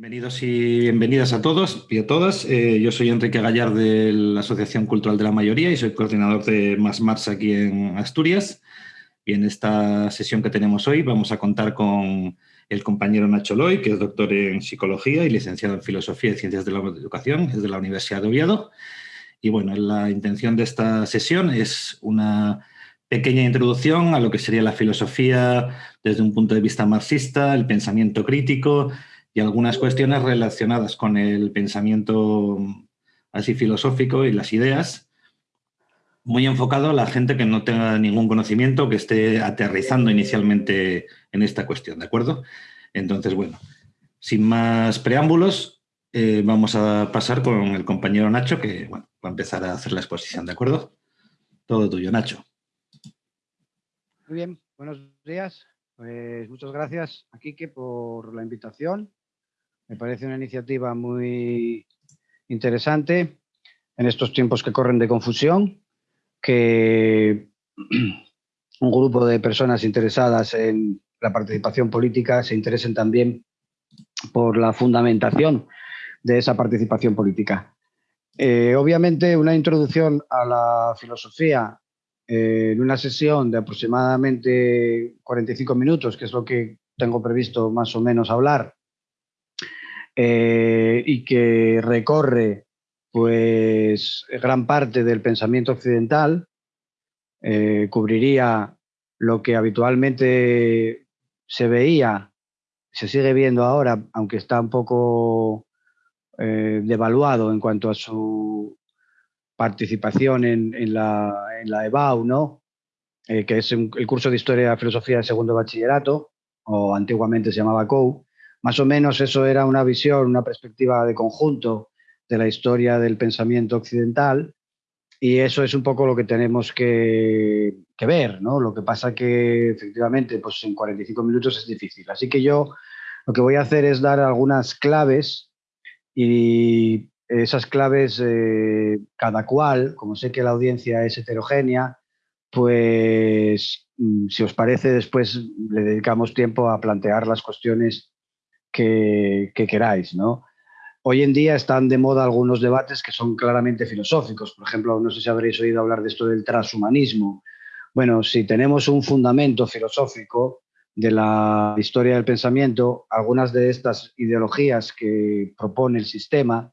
Bienvenidos y bienvenidas a todos y a todas. Eh, yo soy Enrique Gallar de la Asociación Cultural de la Mayoría y soy coordinador de Más Mars aquí en Asturias. Y en esta sesión que tenemos hoy vamos a contar con el compañero Nacho Loy, que es doctor en Psicología y licenciado en Filosofía y Ciencias de la Educación, es de la Universidad de Oviedo. Y bueno, la intención de esta sesión es una pequeña introducción a lo que sería la filosofía desde un punto de vista marxista, el pensamiento crítico y algunas cuestiones relacionadas con el pensamiento así filosófico y las ideas, muy enfocado a la gente que no tenga ningún conocimiento, que esté aterrizando inicialmente en esta cuestión, ¿de acuerdo? Entonces, bueno, sin más preámbulos, eh, vamos a pasar con el compañero Nacho, que va a empezar a hacer la exposición, ¿de acuerdo? Todo tuyo, Nacho. Muy bien, buenos días. Pues muchas gracias a Quique por la invitación me parece una iniciativa muy interesante en estos tiempos que corren de confusión, que un grupo de personas interesadas en la participación política se interesen también por la fundamentación de esa participación política. Eh, obviamente, una introducción a la filosofía eh, en una sesión de aproximadamente 45 minutos, que es lo que tengo previsto más o menos hablar, eh, y que recorre pues gran parte del pensamiento occidental, eh, cubriría lo que habitualmente se veía, se sigue viendo ahora, aunque está un poco eh, devaluado en cuanto a su participación en, la, en la, EBAU, ¿no? que es el curso de Historia Filosofía de segundo bachillerato, o antiguamente se llamaba COU, más o menos eso era una visión, una perspectiva de conjunto de la historia del pensamiento occidental y eso es un poco lo que tenemos que, ver, ¿no? Lo que pasa que efectivamente pues en 45 minutos es difícil. Así que yo lo que voy a hacer es dar algunas claves y esas claves eh, cada cual, como sé que la audiencia es heterogénea, pues mm, si os parece después le dedicamos tiempo a plantear las cuestiones que, queráis, ¿no? Hoy en día están de moda algunos debates que son claramente filosóficos. Por ejemplo, no sé si habréis oído hablar de esto del transhumanismo. Bueno, si tenemos un fundamento filosófico de la historia del pensamiento, algunas de estas ideologías que propone el sistema,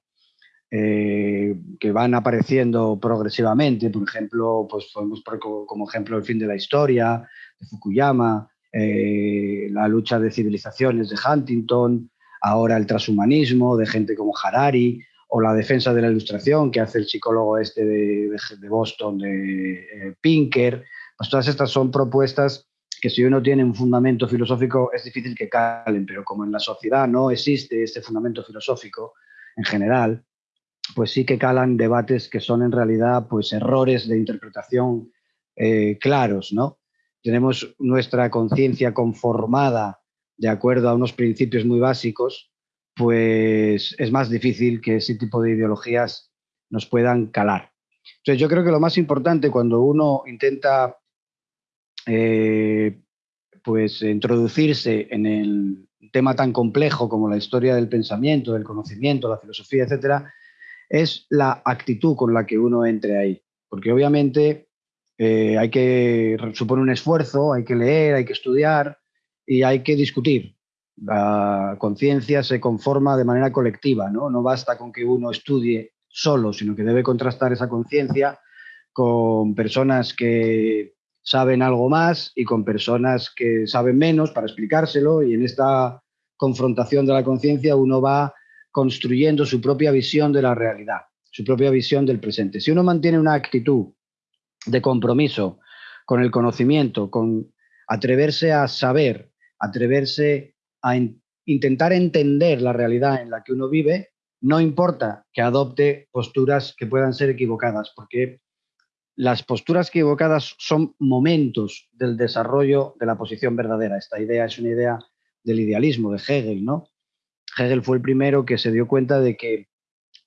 eh, que van apareciendo progresivamente, por ejemplo, pues podemos poner como ejemplo el fin de la historia, de Fukuyama, eh, la lucha de civilizaciones de Huntington, ahora el transhumanismo de gente como Harari, o la defensa de la ilustración que hace el psicólogo este de, Boston, de eh, Pinker. Pues todas estas son propuestas que si uno tiene un fundamento filosófico es difícil que calen, pero como en la sociedad no existe este fundamento filosófico en general, pues sí que calan debates que son en realidad pues errores de interpretación eh, claros, ¿no? Tenemos nuestra conciencia conformada de acuerdo a unos principios muy básicos, pues es más difícil que ese tipo de ideologías nos puedan calar. Entonces yo creo que lo más importante cuando uno intenta eh, pues introducirse en el tema tan complejo como la historia del pensamiento, del conocimiento, la filosofía, etcétera, es la actitud con la que uno entre ahí. Porque obviamente eh, hay que supone un esfuerzo, hay que leer, hay que estudiar y hay que discutir. La conciencia se conforma de manera colectiva, ¿no? No basta con que uno estudie solo, sino que debe contrastar esa conciencia con personas que saben algo más y con personas que saben menos para explicárselo y en esta confrontación de la conciencia uno va construyendo su propia visión de la realidad, su propia visión del presente. Si uno mantiene una actitud de compromiso con el conocimiento, con atreverse a saber, atreverse a intentar entender la realidad en la que uno vive, no importa que adopte posturas que puedan ser equivocadas, porque las posturas equivocadas son momentos del desarrollo de la posición verdadera. Esta idea es una idea del idealismo de Hegel, ¿no? Hegel fue el primero que se dio cuenta de que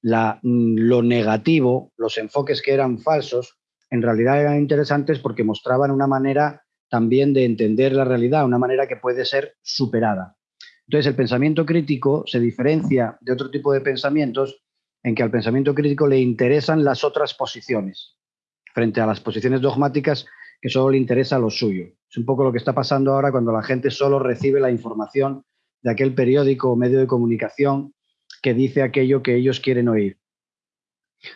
la, lo negativo, los enfoques que eran falsos, en realidad eran interesantes porque mostraban una manera también de entender la realidad, una manera que puede ser superada. Entonces, el pensamiento crítico se diferencia de otro tipo de pensamientos en que al pensamiento crítico le interesan las otras posiciones, frente a las posiciones dogmáticas que solo le interesa lo suyo. Es un poco lo que está pasando ahora cuando la gente solo recibe la información de aquel periódico o medio de comunicación que dice aquello que ellos quieren oír.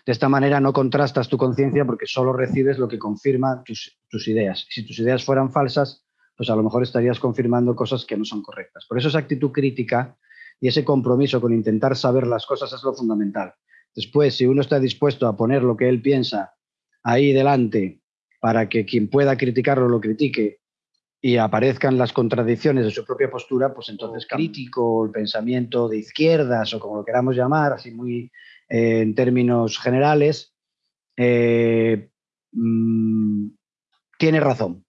De esta manera no contrastas tu conciencia porque solo recibes lo que confirma tus, tus, ideas. Si tus ideas fueran falsas, pues a lo mejor estarías confirmando cosas que no son correctas. Por eso esa actitud crítica y ese compromiso con intentar saber las cosas es lo fundamental. Después, si uno está dispuesto a poner lo que él piensa ahí delante para que quien pueda criticarlo lo critique y aparezcan las contradicciones de su propia postura, pues entonces crítico, el pensamiento de izquierdas o como lo queramos llamar, así muy eh, en términos generales, eh, mm, tiene razón.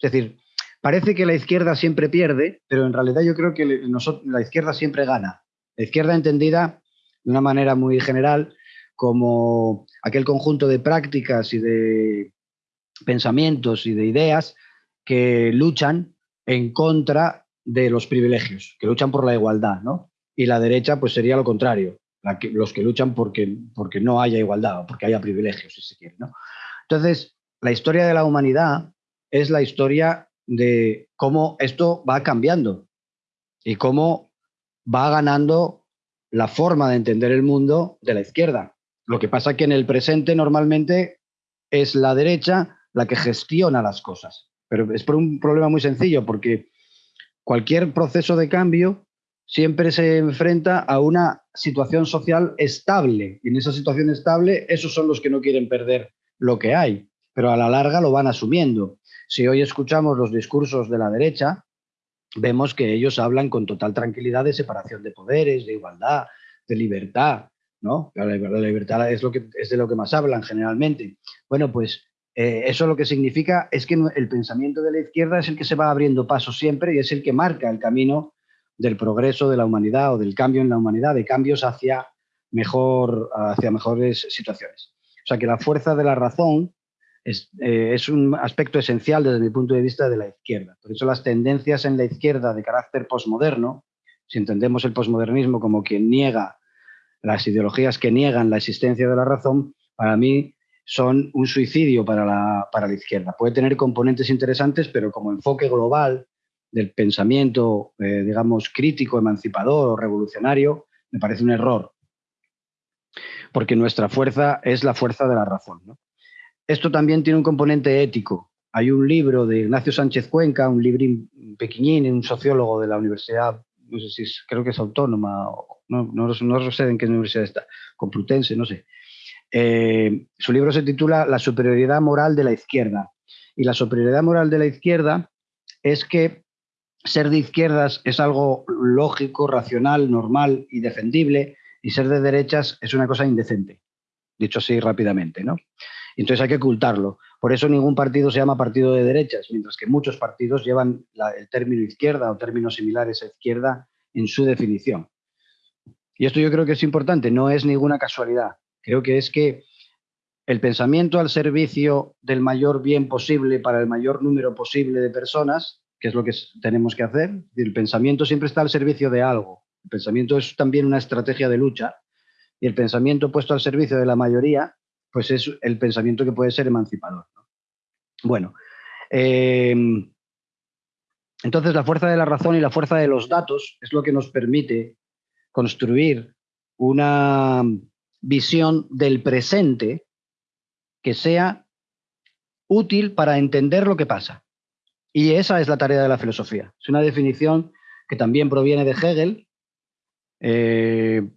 Es decir, parece que la izquierda siempre pierde, pero en realidad yo creo que la izquierda siempre gana. La izquierda entendida de una manera muy general como aquel conjunto de prácticas y de pensamientos y de ideas que luchan en contra de los privilegios, que luchan por la igualdad, ¿no? Y la derecha pues sería lo contrario, los que luchan porque, porque no haya igualdad o porque haya privilegios, si se quiere, ¿no? Entonces, la historia de la humanidad es la historia de cómo esto va cambiando y cómo va ganando la forma de entender el mundo de la izquierda. Lo que pasa que en el presente normalmente es la derecha la que gestiona las cosas. Pero es por un problema muy sencillo, porque cualquier proceso de cambio siempre se enfrenta a una situación social estable. Y en esa situación estable, esos son los que no quieren perder lo que hay, pero a la larga lo van asumiendo. Si hoy escuchamos los discursos de la derecha, vemos que ellos hablan con total tranquilidad de separación de poderes, de igualdad, de libertad, ¿no? La, libertad es, lo que, es de lo que más hablan generalmente. Bueno, pues eh, eso lo que significa es que el pensamiento de la izquierda es el que se va abriendo paso siempre y es el que marca el camino del progreso de la humanidad o del cambio en la humanidad, de cambios hacia, mejor, hacia mejores situaciones. O sea que la fuerza de la razón es, eh, es, un aspecto esencial desde mi punto de vista de la izquierda. Por eso las tendencias en la izquierda de carácter posmoderno, si entendemos el posmodernismo como quien niega las ideologías que niegan la existencia de la razón, para mí son un suicidio para la, para la izquierda. Puede tener componentes interesantes, pero como enfoque global del pensamiento, eh, digamos, crítico, emancipador o revolucionario, me parece un error. Porque nuestra fuerza es la fuerza de la razón. Esto también tiene un componente ético. Hay un libro de Ignacio Sánchez Cuenca, un librín pequeñín, un sociólogo de la Universidad, no sé si es, creo que es autónoma, no, no, sé en qué universidad está, Complutense, no sé, eh, su libro se titula La superioridad moral de la izquierda. Y la superioridad moral de la izquierda es que ser de izquierdas es algo lógico, racional, normal y defendible, y ser de derechas es una cosa indecente, dicho así rápidamente. ¿no? Entonces hay que ocultarlo. Por eso ningún partido se llama partido de derechas, mientras que muchos partidos llevan el término izquierda o términos similares a izquierda en su definición. Y esto yo creo que es importante, no es ninguna casualidad. Creo que es que el pensamiento al servicio del mayor bien posible para el mayor número posible de personas, que es lo que tenemos que hacer, el pensamiento siempre está al servicio de algo. El pensamiento es también una estrategia de lucha y el pensamiento puesto al servicio de la mayoría, pues es el pensamiento que puede ser emancipador. Bueno, eh, entonces la fuerza de la razón y la fuerza de los datos es lo que nos permite construir una visión del presente que sea útil para entender lo que pasa. Y esa es la tarea de la filosofía. Es una definición que también proviene de Hegel. Eh,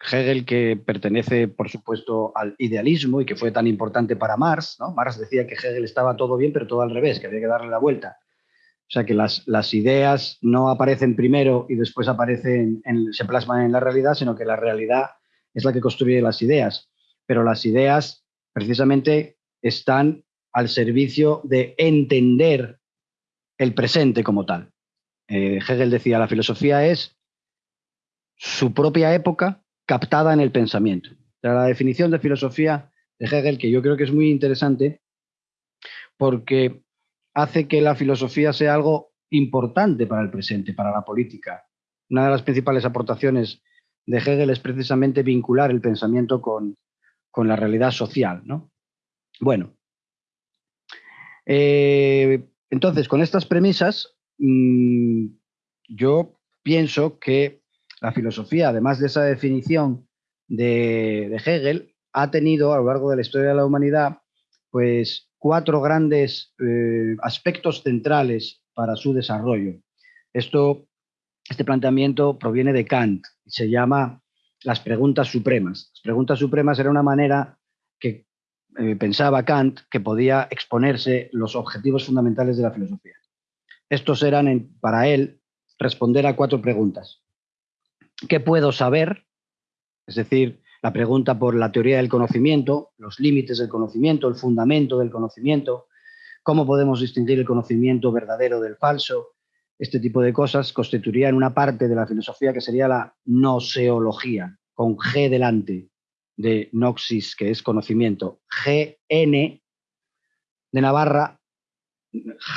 Hegel que pertenece, por supuesto, al idealismo y que fue tan importante para Marx. ¿no? Marx decía que Hegel estaba todo bien, pero todo al revés, que había que darle la vuelta. O sea, que las, las ideas no aparecen primero y después aparecen, se plasman en la realidad, sino que la realidad es la que construye las ideas, pero las ideas precisamente están al servicio de entender el presente como tal. Eh, Hegel decía, la filosofía es su propia época captada en el pensamiento. La definición de filosofía de Hegel, que yo creo que es muy interesante, porque hace que la filosofía sea algo importante para el presente, para la política. Una de las principales aportaciones de Hegel es precisamente vincular el pensamiento con, la realidad social. ¿no? Bueno, eh, entonces, con estas premisas, mm, yo pienso que la filosofía, además de esa definición de, Hegel, ha tenido a lo largo de la historia de la humanidad pues, cuatro grandes eh, aspectos centrales para su desarrollo. Esto, este planteamiento proviene de Kant se llama las preguntas supremas. Las preguntas supremas era una manera que eh, pensaba Kant que podía exponerse los objetivos fundamentales de la filosofía. Estos eran, para él, responder a cuatro preguntas. ¿Qué puedo saber? Es decir, la pregunta por la teoría del conocimiento, los límites del conocimiento, el fundamento del conocimiento, cómo podemos distinguir el conocimiento verdadero del falso, este tipo de cosas constituirían una parte de la filosofía que sería la noseología, con G delante de noxis, que es conocimiento, GN de Navarra,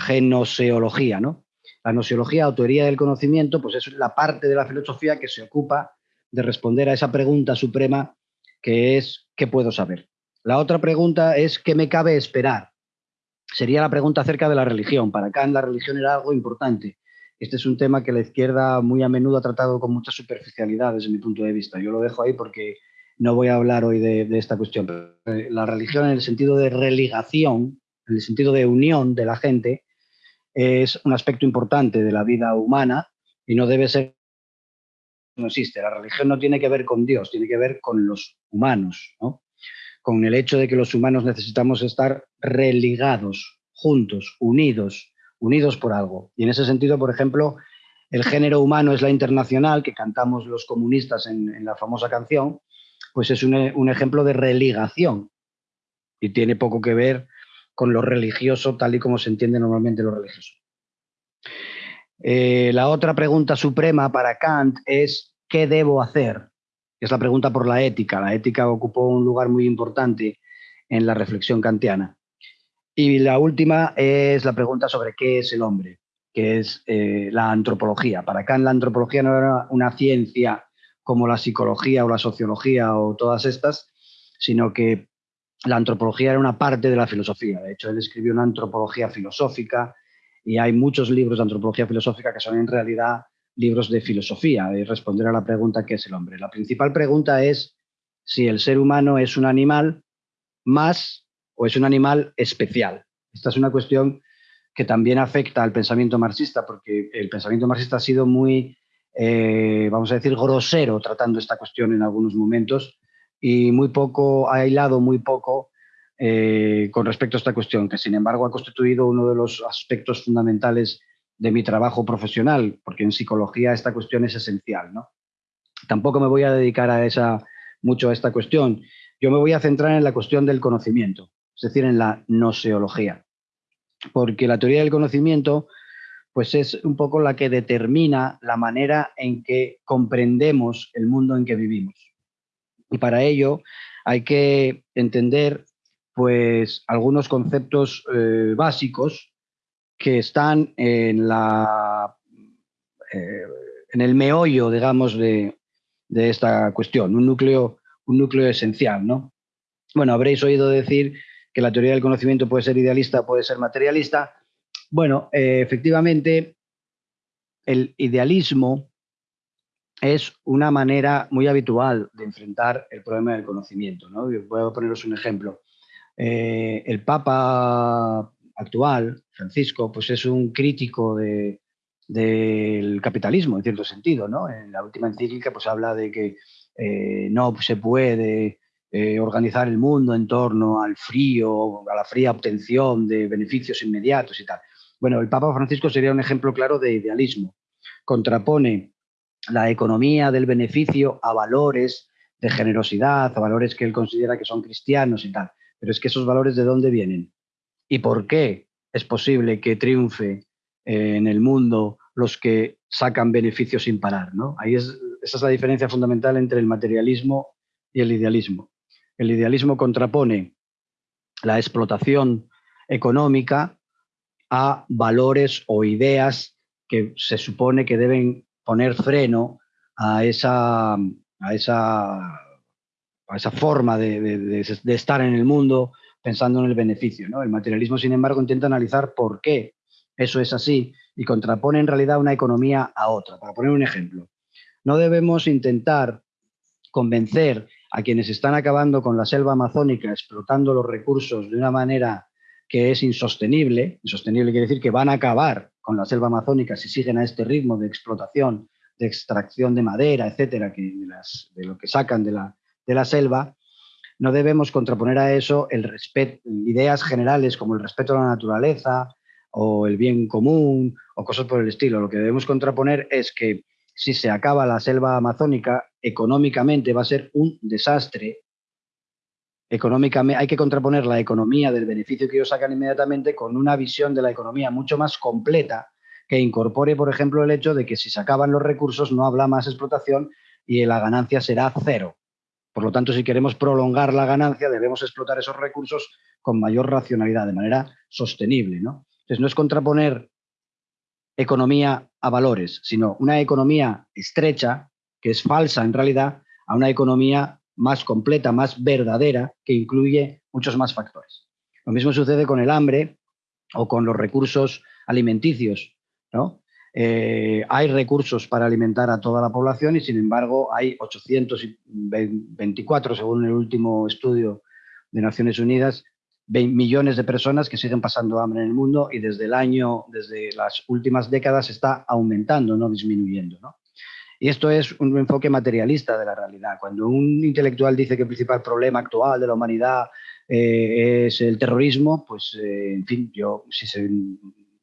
genoseología, ¿no? La noseología o teoría del conocimiento, pues es la parte de la filosofía que se ocupa de responder a esa pregunta suprema que es ¿qué puedo saber? La otra pregunta es ¿qué me cabe esperar? Sería la pregunta acerca de la religión. Para Kant la religión era algo importante. Este es un tema que la izquierda muy a menudo ha tratado con mucha superficialidad desde mi punto de vista. Yo lo dejo ahí porque no voy a hablar hoy de, esta cuestión. Eh, la religión en el sentido de religación, en el sentido de unión de la gente, es un aspecto importante de la vida humana y no debe ser, no existe. La religión no tiene que ver con Dios, tiene que ver con los humanos, con el hecho de que los humanos necesitamos estar religados, juntos, unidos, unidos por algo. Y en ese sentido, por ejemplo, el género humano es la internacional, que cantamos los comunistas en, la famosa canción, pues es un, ejemplo de religación y tiene poco que ver con lo religioso tal y como se entiende normalmente lo religioso. Eh, la otra pregunta suprema para Kant es ¿qué debo hacer? Es la pregunta por la ética. La ética ocupó un lugar muy importante en la reflexión kantiana. Y la última es la pregunta sobre qué es el hombre, que es eh, la antropología. Para Kant la antropología no era una ciencia como la psicología o la sociología o todas estas, sino que la antropología era una parte de la filosofía. De hecho, él escribió una antropología filosófica y hay muchos libros de antropología filosófica que son en realidad libros de filosofía, de responder a la pregunta ¿qué es el hombre? La principal pregunta es si el ser humano es un animal más o es un animal especial. Esta es una cuestión que también afecta al pensamiento marxista, porque el pensamiento marxista ha sido muy, eh, vamos a decir, grosero tratando esta cuestión en algunos momentos, y muy poco, ha aislado muy poco eh, con respecto a esta cuestión, que sin embargo ha constituido uno de los aspectos fundamentales de mi trabajo profesional, porque en psicología esta cuestión es esencial. ¿no? Tampoco me voy a dedicar a esa, mucho a esta cuestión. Yo me voy a centrar en la cuestión del conocimiento, es decir, en la noseología, porque la teoría del conocimiento pues es un poco la que determina la manera en que comprendemos el mundo en que vivimos. Y para ello hay que entender pues, algunos conceptos eh, básicos que están en, la, eh, en el meollo, digamos, de, esta cuestión, un núcleo, un núcleo esencial. ¿no? Bueno, habréis oído decir que la teoría del conocimiento puede ser idealista, puede ser materialista. Bueno, eh, efectivamente, el idealismo es una manera muy habitual de enfrentar el problema del conocimiento. ¿no? Voy a poneros un ejemplo. Eh, el Papa actual, Francisco, pues es un crítico del capitalismo, en cierto sentido. En la última encíclica pues habla de que eh, no se puede organizar el mundo en torno al frío, a la fría obtención de beneficios inmediatos y tal. Bueno, el Papa Francisco sería un ejemplo claro de idealismo. Contrapone la economía del beneficio a valores de generosidad, a valores que él considera que son cristianos y tal. Pero es que esos valores de dónde vienen y por qué es posible que triunfe eh, en el mundo los que sacan beneficios sin parar. ¿no? Ahí es, esa es la diferencia fundamental entre el materialismo y el idealismo. El idealismo contrapone la explotación económica a valores o ideas que se supone que deben poner freno a esa, a esa, a esa forma de, de, estar en el mundo pensando en el beneficio. ¿no? El materialismo, sin embargo, intenta analizar por qué eso es así y contrapone en realidad una economía a otra. Para poner un ejemplo, no debemos intentar convencer a quienes están acabando con la selva amazónica, explotando los recursos de una manera que es insostenible, insostenible quiere decir que van a acabar con la selva amazónica si siguen a este ritmo de explotación, de extracción de madera, etcétera, que de, lo que sacan de la, de la selva, no debemos contraponer a eso el respeto, ideas generales como el respeto a la naturaleza o el bien común o cosas por el estilo. Lo que debemos contraponer es que si se acaba la selva amazónica, económicamente va a ser un desastre hay que contraponer la economía del beneficio que ellos sacan inmediatamente con una visión de la economía mucho más completa que incorpore, por ejemplo, el hecho de que si se acaban los recursos no habla más explotación y la ganancia será cero. Por lo tanto, si queremos prolongar la ganancia, debemos explotar esos recursos con mayor racionalidad, de manera sostenible. ¿no? Entonces, no es contraponer economía a valores, sino una economía estrecha, que es falsa en realidad, a una economía más completa, más verdadera, que incluye muchos más factores. Lo mismo sucede con el hambre o con los recursos alimenticios. ¿no? Eh, hay recursos para alimentar a toda la población y sin embargo hay 824, según el último estudio de Naciones Unidas, millones de personas que siguen pasando hambre en el mundo y desde el año, desde las últimas décadas está aumentando, no disminuyendo. ¿no? Y esto es un enfoque materialista de la realidad. Cuando un intelectual dice que el principal problema actual de la humanidad eh, es el terrorismo, pues, eh, en fin, yo, si se,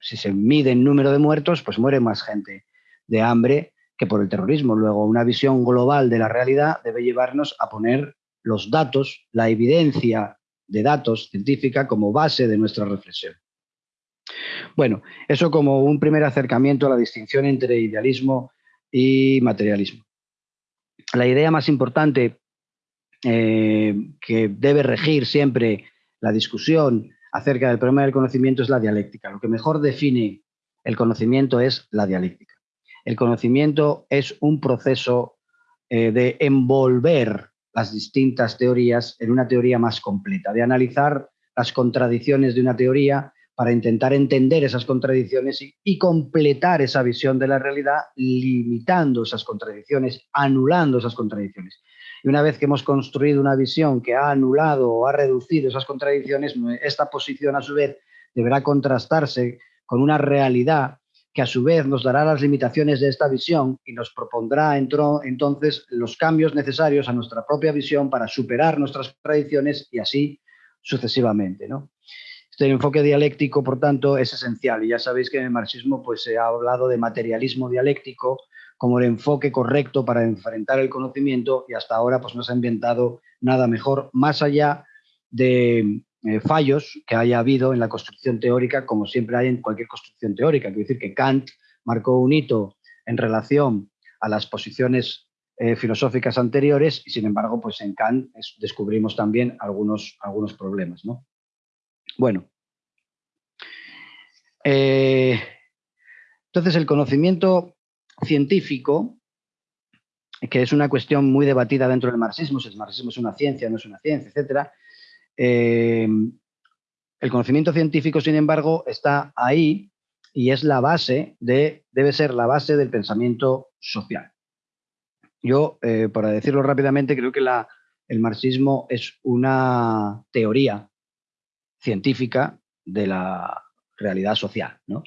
si se mide el número de muertos, pues muere más gente de hambre que por el terrorismo. Luego, una visión global de la realidad debe llevarnos a poner los datos, la evidencia de datos científica como base de nuestra reflexión. Bueno, eso como un primer acercamiento a la distinción entre idealismo y materialismo. La idea más importante eh, que debe regir siempre la discusión acerca del problema del conocimiento es la dialéctica. Lo que mejor define el conocimiento es la dialéctica. El conocimiento es un proceso eh, de envolver las distintas teorías en una teoría más completa, de analizar las contradicciones de una teoría para intentar entender esas contradicciones y, completar esa visión de la realidad, limitando esas contradicciones, anulando esas contradicciones. Y una vez que hemos construido una visión que ha anulado o ha reducido esas contradicciones, esta posición a su vez deberá contrastarse con una realidad que a su vez nos dará las limitaciones de esta visión y nos propondrá entonces los cambios necesarios a nuestra propia visión para superar nuestras contradicciones y así sucesivamente. ¿no? Este enfoque dialéctico, por tanto, es esencial. Y ya sabéis que en el marxismo pues, se ha hablado de materialismo dialéctico como el enfoque correcto para enfrentar el conocimiento y hasta ahora pues, no se ha inventado nada mejor, más allá de eh, fallos que haya habido en la construcción teórica, como siempre hay en cualquier construcción teórica. Quiero decir que Kant marcó un hito en relación a las posiciones eh, filosóficas anteriores y sin embargo pues en Kant descubrimos también algunos, algunos problemas. ¿no? Bueno. Eh, entonces, el conocimiento científico, que es una cuestión muy debatida dentro del marxismo, si el marxismo es una ciencia, no es una ciencia, etc. Eh, el conocimiento científico, sin embargo, está ahí y es la base de, debe ser la base del pensamiento social. Yo, eh, para decirlo rápidamente, creo que el marxismo es una teoría científica de la realidad social. ¿no?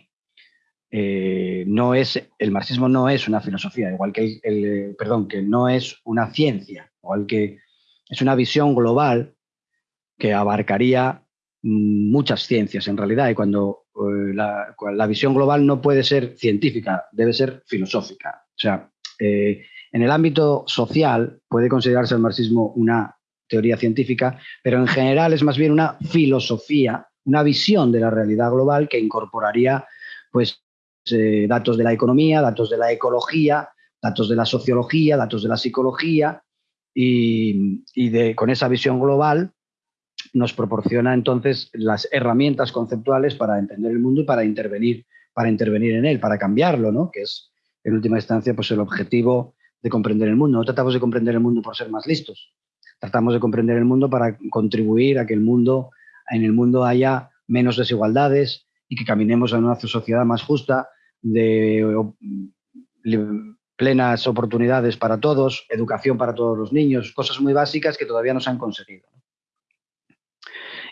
Eh, no es, el marxismo no es una filosofía, igual que el, perdón, que no es una ciencia, igual que es una visión global que abarcaría muchas ciencias en realidad y cuando eh, la, visión global no puede ser científica, debe ser filosófica. O sea, eh, en el ámbito social puede considerarse el marxismo una teoría científica, pero en general es más bien una filosofía, una visión de la realidad global que incorporaría pues, eh, datos de la economía, datos de la ecología, datos de la sociología, datos de la psicología y, con esa visión global nos proporciona entonces las herramientas conceptuales para entender el mundo y para intervenir para intervenir en él, para cambiarlo, ¿no? que es en última instancia pues, el objetivo de comprender el mundo. No tratamos de comprender el mundo por ser más listos, tratamos de comprender el mundo para contribuir a que el mundo, en el mundo haya menos desigualdades y que caminemos a una sociedad más justa, de plenas oportunidades para todos, educación para todos los niños, cosas muy básicas que todavía no se han conseguido.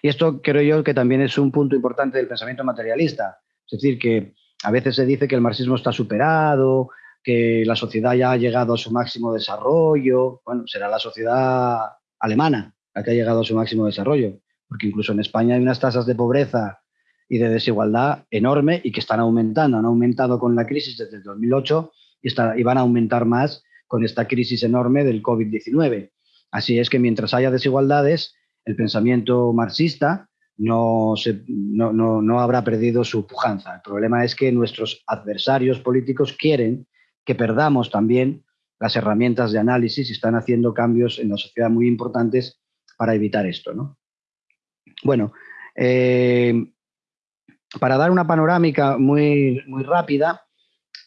Y esto creo yo que también es un punto importante del pensamiento materialista. Es decir, que a veces se dice que el marxismo está superado, que la sociedad ya ha llegado a su máximo desarrollo. Bueno, será la sociedad alemana la que ha llegado a su máximo desarrollo, porque incluso en España hay unas tasas de pobreza y de desigualdad enorme y que están aumentando. Han aumentado con la crisis desde el 2008 y, y van a aumentar más con esta crisis enorme del COVID-19. Así es que mientras haya desigualdades, el pensamiento marxista no, se, no, no, no, habrá perdido su pujanza. El problema es que nuestros adversarios políticos quieren que perdamos también las herramientas de análisis están haciendo cambios en la sociedad muy importantes para evitar esto. ¿no? Bueno, eh, para dar una panorámica muy, muy rápida,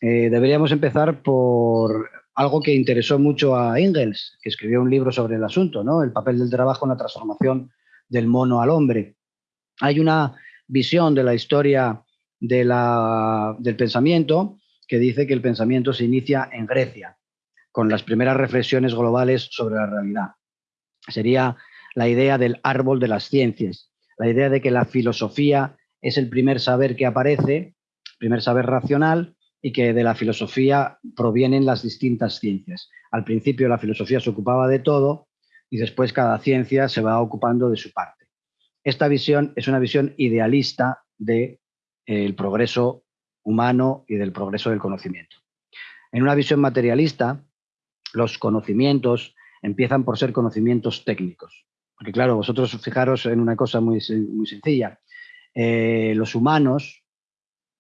eh, deberíamos empezar por algo que interesó mucho a Engels, que escribió un libro sobre el asunto, ¿no? el papel del trabajo en la transformación del mono al hombre. Hay una visión de la historia de la, del pensamiento que dice que el pensamiento se inicia en Grecia, con las primeras reflexiones globales sobre la realidad. Sería la idea del árbol de las ciencias, la idea de que la filosofía es el primer saber que aparece, primer saber racional, y que de la filosofía provienen las distintas ciencias. Al principio la filosofía se ocupaba de todo y después cada ciencia se va ocupando de su parte. Esta visión es una visión idealista del de, progreso humano y del progreso del conocimiento. En una visión materialista, los conocimientos empiezan por ser conocimientos técnicos. Porque claro, vosotros fijaros en una cosa muy, muy sencilla. Eh, los humanos,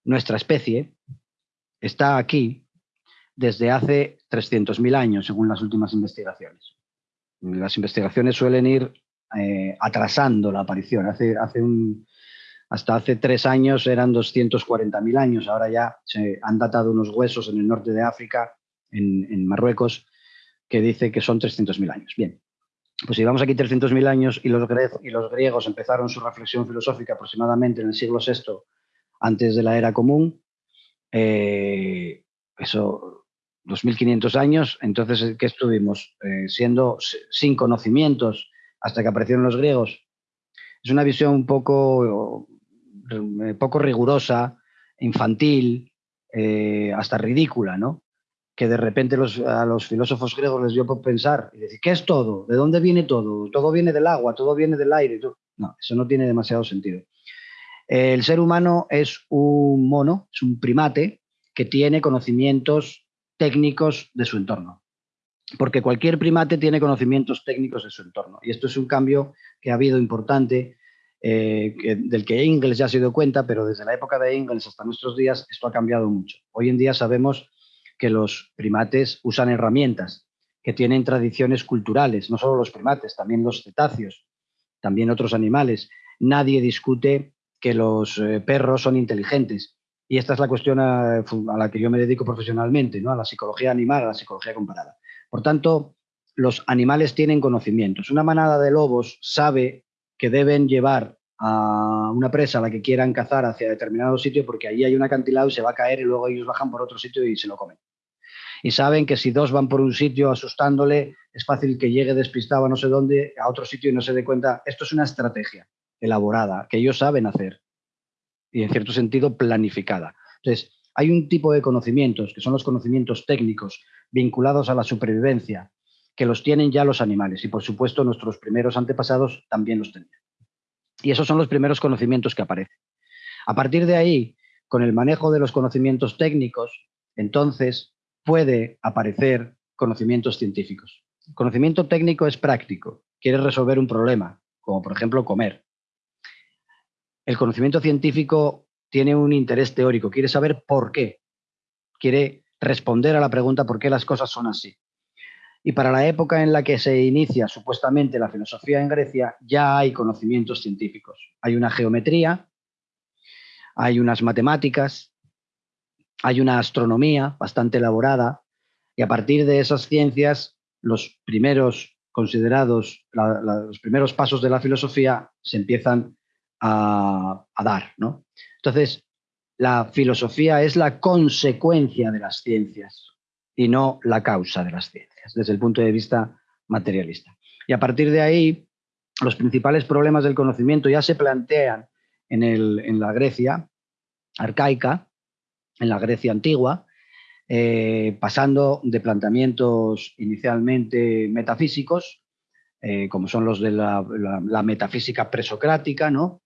nuestra especie, está aquí desde hace 300.000 años, según las últimas investigaciones. Las investigaciones suelen ir eh, atrasando la aparición. Hace, hace hasta hace tres años eran 240.000 años, ahora ya se han datado unos huesos en el norte de África, en, Marruecos, que dice que son 300.000 años. Bien, pues si vamos aquí 300.000 años y los, griegos empezaron su reflexión filosófica aproximadamente en el siglo VI antes de la era común, eh, eso, 2.500 años, entonces, eh, ¿qué estuvimos? Eh, siendo sin conocimientos hasta que aparecieron los griegos. Es una visión un poco, poco rigurosa, infantil, hasta ridícula, ¿no? Que de repente a los filósofos griegos les dio por pensar y decir, ¿qué es todo? ¿De dónde viene todo? Todo viene del agua, todo viene del aire. No, eso no tiene demasiado sentido. El ser humano es un mono, es un primate que tiene conocimientos técnicos de su entorno. Porque cualquier primate tiene conocimientos técnicos de su entorno. Y esto es un cambio que ha habido importante, eh, del que Engels ya se dio cuenta, pero desde la época de Engels hasta nuestros días esto ha cambiado mucho. Hoy en día sabemos que los primates usan herramientas, que tienen tradiciones culturales, no solo los primates, también los cetáceos, también otros animales. Nadie discute que los eh, perros son inteligentes. Y esta es la cuestión a, la que yo me dedico profesionalmente, ¿no? a la psicología animal, a la psicología comparada. Por tanto, los animales tienen conocimientos. Una manada de lobos sabe que deben llevar a una presa a la que quieran cazar hacia determinado sitio porque allí hay un acantilado y se va a caer y luego ellos bajan por otro sitio y se lo comen. Y saben que si dos van por un sitio asustándole, es fácil que llegue despistado a no sé dónde, a otro sitio y no se dé cuenta. Esto es una estrategia elaborada, que ellos saben hacer y en cierto sentido planificada. Entonces, hay un tipo de conocimientos, que son los conocimientos técnicos vinculados a la supervivencia, que los tienen ya los animales y por supuesto nuestros primeros antepasados también los tenían. Y esos son los primeros conocimientos que aparecen. A partir de ahí, con el manejo de los conocimientos técnicos, entonces puede aparecer conocimientos científicos. conocimiento técnico es práctico, quiere resolver un problema, como por ejemplo comer el conocimiento científico tiene un interés teórico, quiere saber por qué, quiere responder a la pregunta por qué las cosas son así. Y para la época en la que se inicia supuestamente la filosofía en Grecia, ya hay conocimientos científicos. Hay una geometría, hay unas matemáticas, hay una astronomía bastante elaborada y a partir de esas ciencias los primeros considerados, los primeros pasos de la filosofía se empiezan a, dar. ¿no? Entonces, la filosofía es la consecuencia de las ciencias y no la causa de las ciencias, desde el punto de vista materialista. Y a partir de ahí, los principales problemas del conocimiento ya se plantean en, en la Grecia arcaica, en la Grecia antigua, eh, pasando de planteamientos inicialmente metafísicos, eh, como son los de la, metafísica presocrática, ¿no?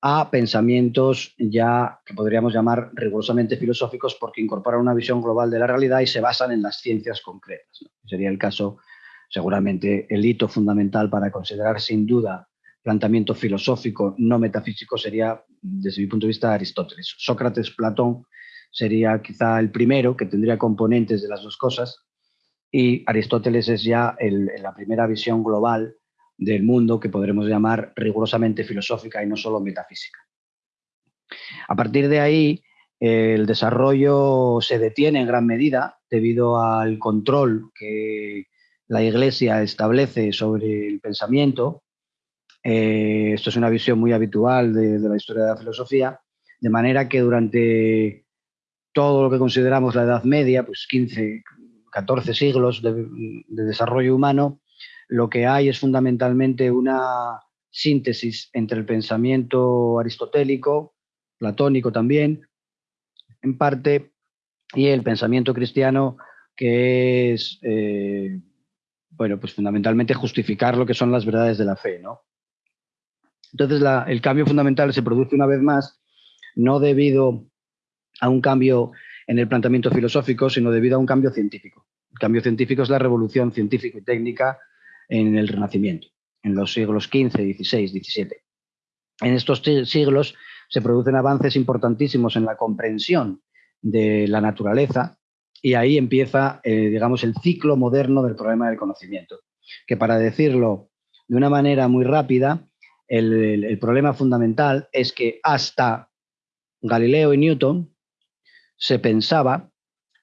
a pensamientos ya que podríamos llamar rigurosamente filosóficos porque incorporan una visión global de la realidad y se basan en las ciencias concretas. Sería el caso, seguramente, el hito fundamental para considerar sin duda planteamiento filosófico no metafísico sería, desde mi punto de vista, Aristóteles. Sócrates, Platón sería quizá el primero que tendría componentes de las dos cosas y Aristóteles es ya la primera visión global del mundo que podremos llamar rigurosamente filosófica y no solo metafísica. A partir de ahí, el desarrollo se detiene en gran medida debido al control que la Iglesia establece sobre el pensamiento. Eh, esto es una visión muy habitual de, la historia de la filosofía, de manera que durante todo lo que consideramos la Edad Media, pues 15, 14 siglos de desarrollo humano, lo que hay es fundamentalmente una síntesis entre el pensamiento aristotélico, platónico también, en parte, y el pensamiento cristiano, que es, eh, bueno, pues fundamentalmente justificar lo que son las verdades de la fe, ¿no? Entonces, el cambio fundamental se produce una vez más, no debido a un cambio en el planteamiento filosófico, sino debido a un cambio científico. El cambio científico es la revolución científica y técnica en el Renacimiento, en los siglos XV, XVI, XVII. En estos siglos se producen avances importantísimos en la comprensión de la naturaleza y ahí empieza, eh, digamos, el ciclo moderno del problema del conocimiento, que para decirlo de una manera muy rápida, el problema fundamental es que hasta Galileo y Newton se pensaba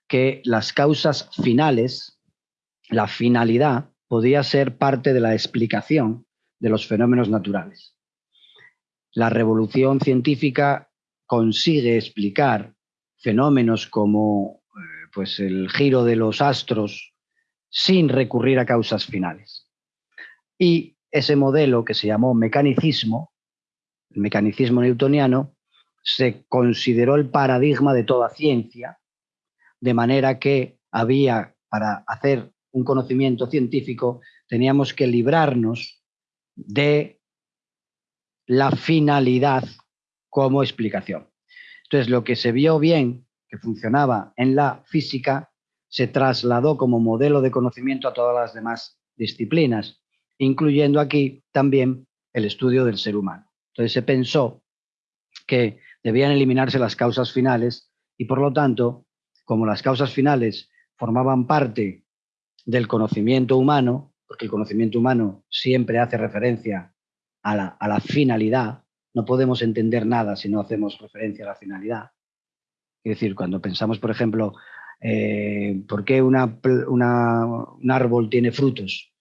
que las causas finales, la finalidad, podía ser parte de la explicación de los fenómenos naturales. La revolución científica consigue explicar fenómenos como eh, pues el giro de los astros sin recurrir a causas finales. Y ese modelo que se llamó mecanicismo, el mecanicismo newtoniano, se consideró el paradigma de toda ciencia, de manera que había para hacer un conocimiento científico, teníamos que librarnos de la finalidad como explicación. Entonces, lo que se vio bien, que funcionaba en la física, se trasladó como modelo de conocimiento a todas las demás disciplinas, incluyendo aquí también el estudio del ser humano. Entonces se pensó que debían eliminarse las causas finales y por lo tanto, como las causas finales formaban parte del conocimiento humano, porque el conocimiento humano siempre hace referencia a la, finalidad, no podemos entender nada si no hacemos referencia a la finalidad. Es decir, cuando pensamos, por ejemplo, eh, ¿por qué un árbol tiene frutos?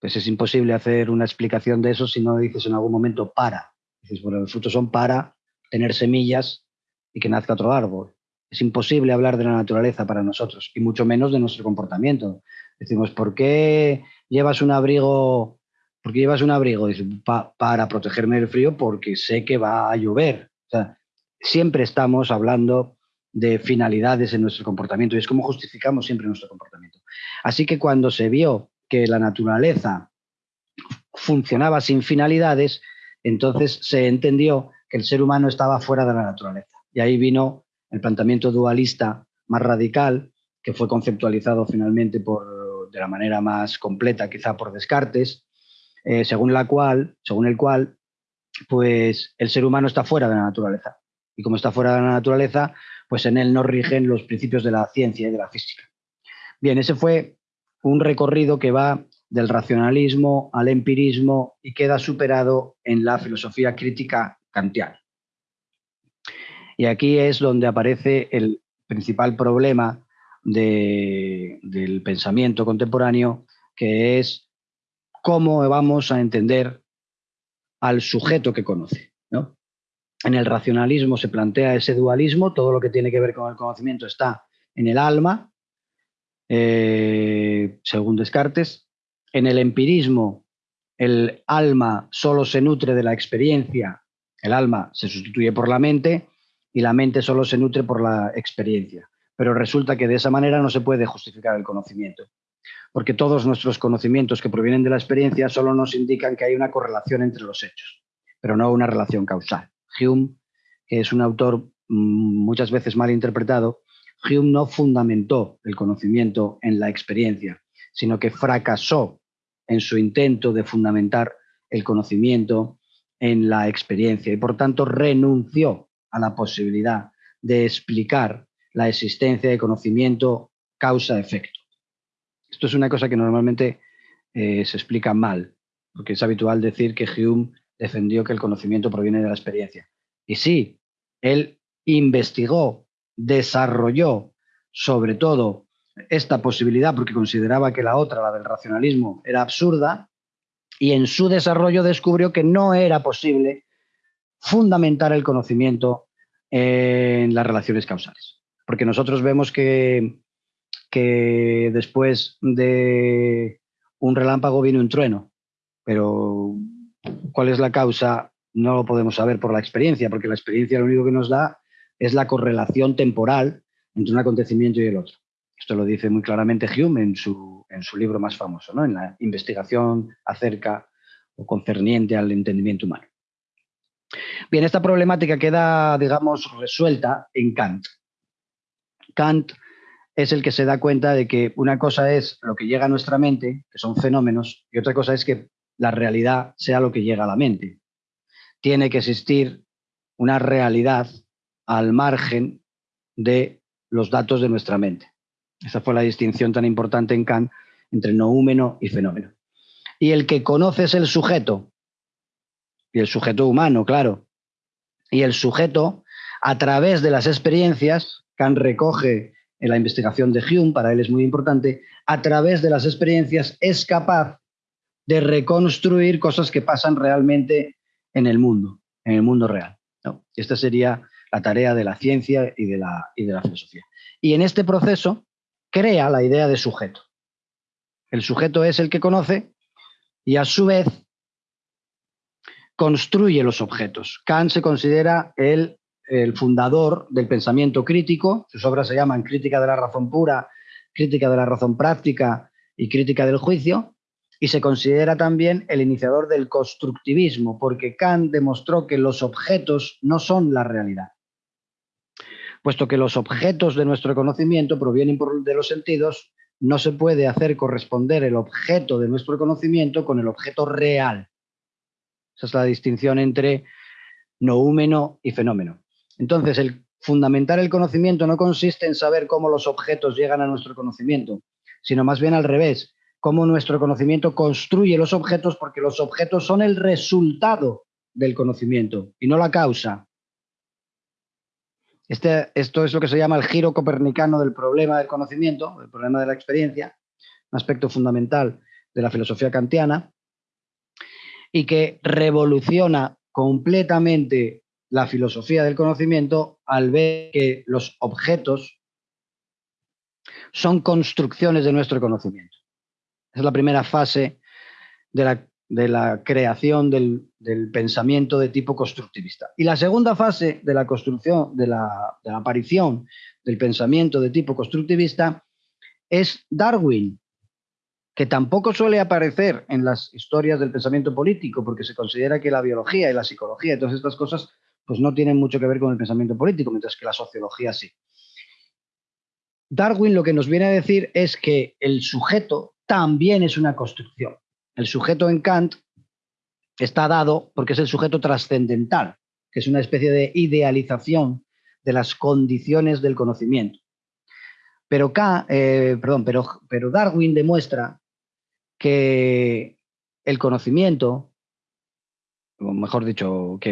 Pues es imposible hacer una explicación de eso si no dices en algún momento para. Dices, bueno, los frutos son para tener semillas y que nazca otro árbol. Es imposible hablar de la naturaleza para nosotros y mucho menos de nuestro comportamiento. Decimos, ¿por qué llevas un abrigo? ¿Por llevas un abrigo? para protegerme del frío porque sé que va a llover. siempre estamos hablando de finalidades en nuestro comportamiento y es como justificamos siempre nuestro comportamiento. Así que cuando se vio que la naturaleza funcionaba sin finalidades, entonces se entendió que el ser humano estaba fuera de la naturaleza. Y ahí vino el planteamiento dualista más radical, que fue conceptualizado finalmente por, de la manera más completa, quizá por Descartes, eh, según, la cual, según el cual pues, el ser humano está fuera de la naturaleza. Y como está fuera de la naturaleza, pues en él no rigen los principios de la ciencia y de la física. Bien, ese fue un recorrido que va del racionalismo al empirismo y queda superado en la filosofía crítica Y aquí es donde aparece el principal problema del pensamiento contemporáneo, que es cómo vamos a entender al sujeto que conoce. ¿no? En el racionalismo se plantea ese dualismo, todo lo que tiene que ver con el conocimiento está en el alma, eh, según Descartes. En el empirismo, el alma solo se nutre de la experiencia, el alma se sustituye por la mente y la mente solo se nutre por la experiencia. Pero resulta que de esa manera no se puede justificar el conocimiento, porque todos nuestros conocimientos que provienen de la experiencia solo nos indican que hay una correlación entre los hechos, pero no una relación causal. Hume, que es un autor mm, muchas veces mal interpretado, Hume no fundamentó el conocimiento en la experiencia, sino que fracasó en su intento de fundamentar el conocimiento en la experiencia y por tanto renunció a la posibilidad de explicar la existencia de conocimiento causa-efecto. Esto es una cosa que normalmente eh, se explica mal, porque es habitual decir que Hume defendió que el conocimiento proviene de la experiencia. Y sí, él investigó, desarrolló sobre todo esta posibilidad porque consideraba que la otra, la del racionalismo, era absurda y en su desarrollo descubrió que no era posible fundamentar el conocimiento en las relaciones causales. Porque nosotros vemos que, después de un relámpago viene un trueno, pero cuál es la causa no lo podemos saber por la experiencia, porque la experiencia lo único que nos da es la correlación temporal entre un acontecimiento y el otro. Esto lo dice muy claramente Hume en su, en su libro más famoso, ¿no? en la investigación acerca o concerniente al entendimiento humano. Bien, esta problemática queda, digamos, resuelta en Kant. Kant es el que se da cuenta de que una cosa es lo que llega a nuestra mente, que son fenómenos, y otra cosa es que la realidad sea lo que llega a la mente. Tiene que existir una realidad al margen de los datos de nuestra mente. Esa fue la distinción tan importante en Kant entre noúmeno y fenómeno. Y el que conoce es el sujeto, y el sujeto humano, claro. Y el sujeto, a través de las experiencias, Kant recoge en la investigación de Hume, para él es muy importante, a través de las experiencias es capaz de reconstruir cosas que pasan realmente en el mundo, en el mundo real. Esta sería la tarea de la ciencia y de la, y de la filosofía. Y en este proceso crea la idea de sujeto. El sujeto es el que conoce y a su vez construye los objetos. Kant se considera el, el, fundador del pensamiento crítico, sus obras se llaman Crítica de la razón pura, Crítica de la razón práctica y Crítica del juicio, y se considera también el iniciador del constructivismo, porque Kant demostró que los objetos no son la realidad. Puesto que los objetos de nuestro conocimiento provienen de los sentidos, no se puede hacer corresponder el objeto de nuestro conocimiento con el objeto real. Esa es la distinción entre noúmeno y fenómeno. Entonces, el fundamentar el conocimiento no consiste en saber cómo los objetos llegan a nuestro conocimiento, sino más bien al revés, cómo nuestro conocimiento construye los objetos porque los objetos son el resultado del conocimiento y no la causa. Este, esto es lo que se llama el giro copernicano del problema del conocimiento, el problema de la experiencia, un aspecto fundamental de la filosofía kantiana, y que revoluciona completamente la filosofía del conocimiento al ver que los objetos son construcciones de nuestro conocimiento. Es la primera fase de la de la creación del, pensamiento de tipo constructivista. Y la segunda fase de la construcción, de la, aparición del pensamiento de tipo constructivista es Darwin, que tampoco suele aparecer en las historias del pensamiento político, porque se considera que la biología y la psicología y todas estas cosas pues no tienen mucho que ver con el pensamiento político, mientras que la sociología sí. Darwin lo que nos viene a decir es que el sujeto también es una construcción. El sujeto en Kant está dado porque es el sujeto trascendental, que es una especie de idealización de las condiciones del conocimiento. Pero, eh, perdón, pero, Darwin demuestra que el conocimiento o mejor dicho, que,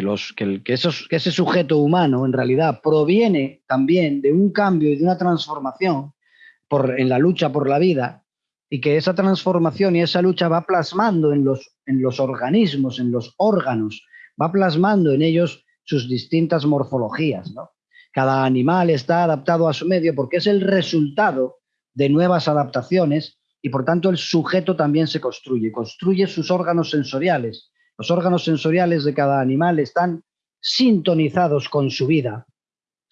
esos, que ese sujeto humano en realidad proviene también de un cambio y de una transformación en la lucha por la vida y que esa transformación y esa lucha va plasmando en los, en los organismos, en los órganos, va plasmando en ellos sus distintas morfologías. ¿no? Cada animal está adaptado a su medio porque es el resultado de nuevas adaptaciones y por tanto el sujeto también se construye, construye sus órganos sensoriales. Los órganos sensoriales de cada animal están sintonizados con su vida,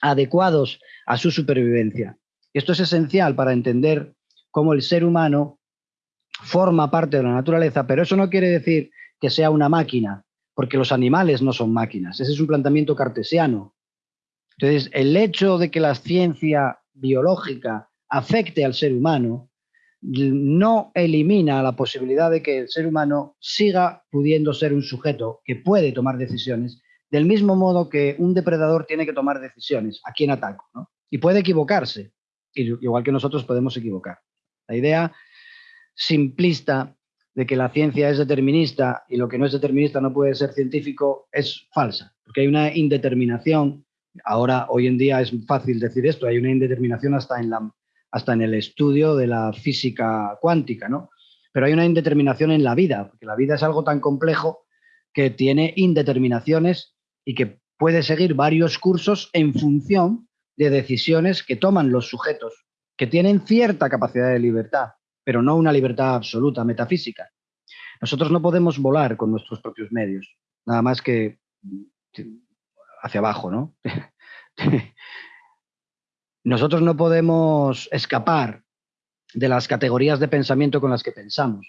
adecuados a su supervivencia. Esto es esencial para entender cómo el ser humano forma parte de la naturaleza, pero eso no quiere decir que sea una máquina, porque los animales no son máquinas. Ese es un planteamiento cartesiano. Entonces, el hecho de que la ciencia biológica afecte al ser humano no elimina la posibilidad de que el ser humano siga pudiendo ser un sujeto que puede tomar decisiones, del mismo modo que un depredador tiene que tomar decisiones, a quién ataco, ¿no? Y puede equivocarse, igual que nosotros podemos equivocar. La idea simplista de que la ciencia es determinista y lo que no es determinista no puede ser científico es falsa, porque hay una indeterminación. Ahora, hoy en día es fácil decir esto, hay una indeterminación hasta en el estudio de la física cuántica, ¿no? Pero hay una indeterminación en la vida, porque la vida es algo tan complejo que tiene indeterminaciones y que puede seguir varios cursos en función de decisiones que toman los sujetos, que tienen cierta capacidad de libertad, pero no una libertad absoluta, metafísica. Nosotros no podemos volar con nuestros propios medios, nada más que hacia abajo, ¿no? Nosotros no podemos escapar de las categorías de pensamiento con las que pensamos.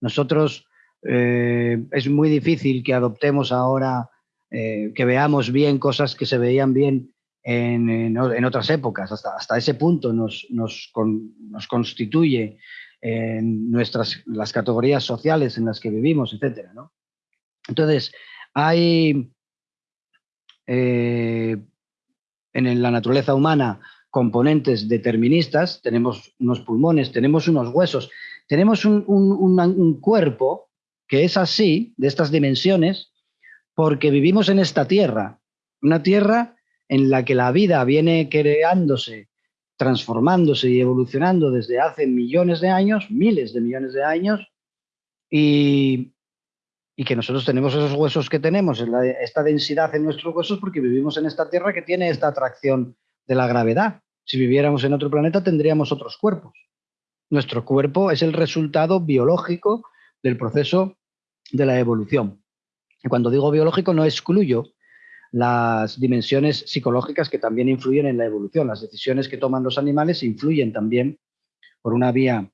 Nosotros eh, es muy difícil que adoptemos ahora, eh, que veamos bien cosas que se veían bien en, otras épocas. Hasta, hasta ese punto nos, nos, constituye en nuestras, las categorías sociales en las que vivimos, etc. Entonces, hay eh, en la naturaleza humana componentes deterministas, tenemos unos pulmones, tenemos unos huesos, tenemos un, cuerpo que es así, de estas dimensiones, porque vivimos en esta tierra, una tierra en la que la vida viene creándose, transformándose y evolucionando desde hace millones de años, miles de millones de años, y, y que nosotros tenemos esos huesos que tenemos, esta densidad en nuestros huesos porque vivimos en esta Tierra que tiene esta atracción de la gravedad. Si viviéramos en otro planeta tendríamos otros cuerpos. Nuestro cuerpo es el resultado biológico del proceso de la evolución. Y cuando digo biológico no excluyo las dimensiones psicológicas que también influyen en la evolución. Las decisiones que toman los animales influyen también por una vía,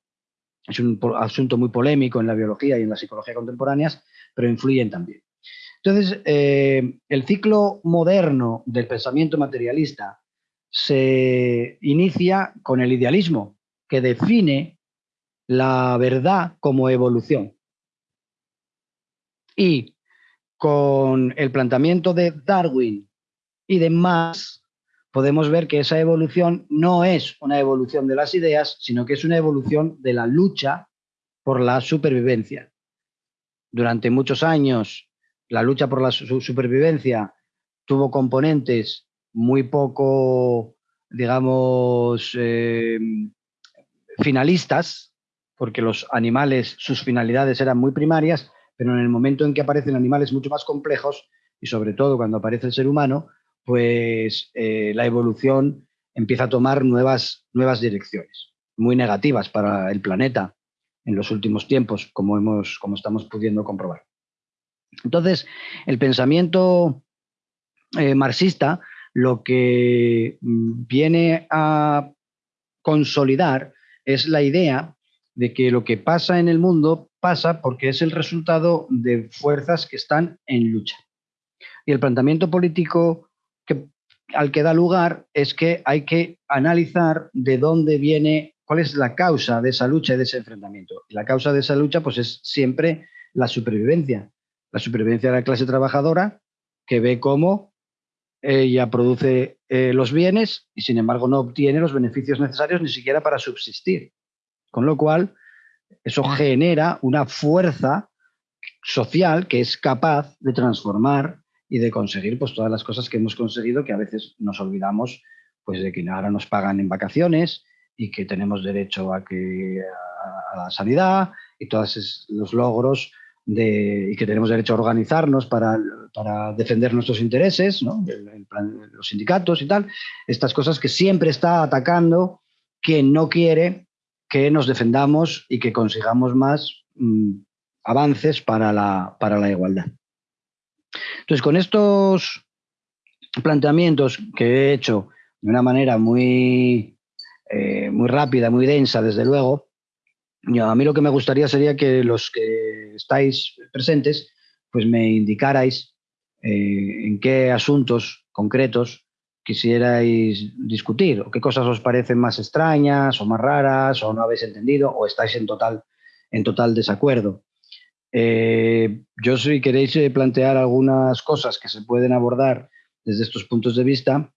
es un asunto muy polémico en la biología y en la psicología contemporáneas, pero influyen también. Entonces, eh, el ciclo moderno del pensamiento materialista se inicia con el idealismo, que define la verdad como evolución. Y con el planteamiento de Darwin y de Marx, podemos ver que esa evolución no es una evolución de las ideas, sino que es una evolución de la lucha por la supervivencia. Durante muchos años la lucha por la supervivencia tuvo componentes muy poco, digamos, eh, finalistas, porque los animales, sus finalidades eran muy primarias, pero en el momento en que aparecen animales mucho más complejos, y sobre todo cuando aparece el ser humano, pues eh, la evolución empieza a tomar nuevas, nuevas direcciones, muy negativas para el planeta, en los últimos tiempos, como, hemos, como estamos pudiendo comprobar. Entonces, el pensamiento eh, marxista lo que viene a consolidar es la idea de que lo que pasa en el mundo pasa porque es el resultado de fuerzas que están en lucha. Y el planteamiento político al que da lugar es que hay que analizar de dónde viene ¿Cuál es la causa de esa lucha y de ese enfrentamiento? la causa de esa lucha pues, es siempre la supervivencia. La supervivencia de la clase trabajadora que ve cómo ella produce eh, los bienes y sin embargo no obtiene los beneficios necesarios ni siquiera para subsistir. Con lo cual, eso genera una fuerza social que es capaz de transformar y de conseguir pues, todas las cosas que hemos conseguido, que a veces nos olvidamos pues, de que ahora nos pagan en vacaciones y que tenemos derecho a, que, a, la sanidad y todos los logros de, y que tenemos derecho a organizarnos para, para defender nuestros intereses, los sindicatos y tal, estas cosas que siempre está atacando, que no quiere que nos defendamos y que consigamos más mm, avances para la, para la igualdad. Entonces, con estos planteamientos que he hecho de una manera muy, eh, muy rápida, muy densa, desde luego, a mí lo que me gustaría sería que los que estáis presentes, pues me indicarais eh, en qué asuntos concretos quisierais discutir o qué cosas os parecen más extrañas o más raras o no habéis entendido o estáis en total, en total desacuerdo. Eh, yo si queréis eh, plantear algunas cosas que se pueden abordar desde estos puntos de vista,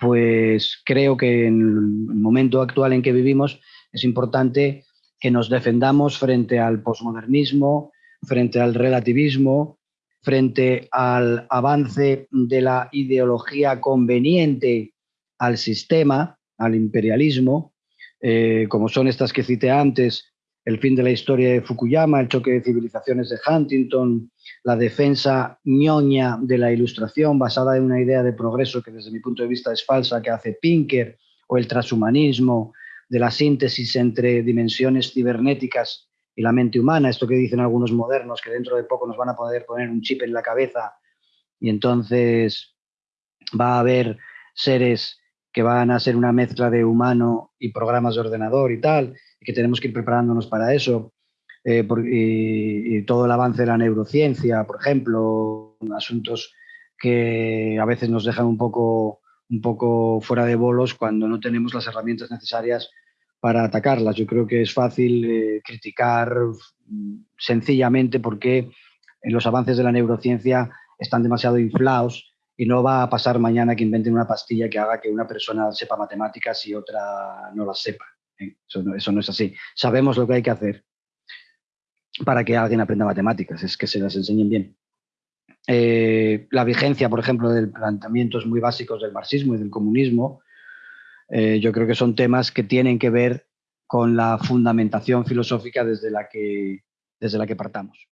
pues creo que en el momento actual en que vivimos es importante que nos defendamos frente al posmodernismo, frente al relativismo, frente al avance de la ideología conveniente al sistema, al imperialismo, eh, como son estas que cité antes, el fin de la historia de Fukuyama, el choque de civilizaciones de Huntington, la defensa ñoña de la ilustración basada en una idea de progreso que desde mi punto de vista es falsa, que hace Pinker, o el transhumanismo, de la síntesis entre dimensiones cibernéticas y la mente humana, esto que dicen algunos modernos, que dentro de poco nos van a poder poner un chip en la cabeza y entonces va a haber seres que van a ser una mezcla de humano y programas de ordenador y tal, y que tenemos que ir preparándonos para eso. Eh, y, todo el avance de la neurociencia, por ejemplo, asuntos que a veces nos dejan un poco, un poco fuera de bolos cuando no tenemos las herramientas necesarias para atacarlas. Yo creo que es fácil eh, criticar mm, sencillamente porque los avances de la neurociencia están demasiado inflados y no va a pasar mañana que inventen una pastilla que haga que una persona sepa matemáticas y otra no las sepa. ¿eh? Eso, no, eso no es así. Sabemos lo que hay que hacer para que alguien aprenda matemáticas, es que se las enseñen bien. Eh, la vigencia, por ejemplo, de planteamientos muy básicos del marxismo y del comunismo, eh, yo creo que son temas que tienen que ver con la fundamentación filosófica desde la que, desde la que partamos.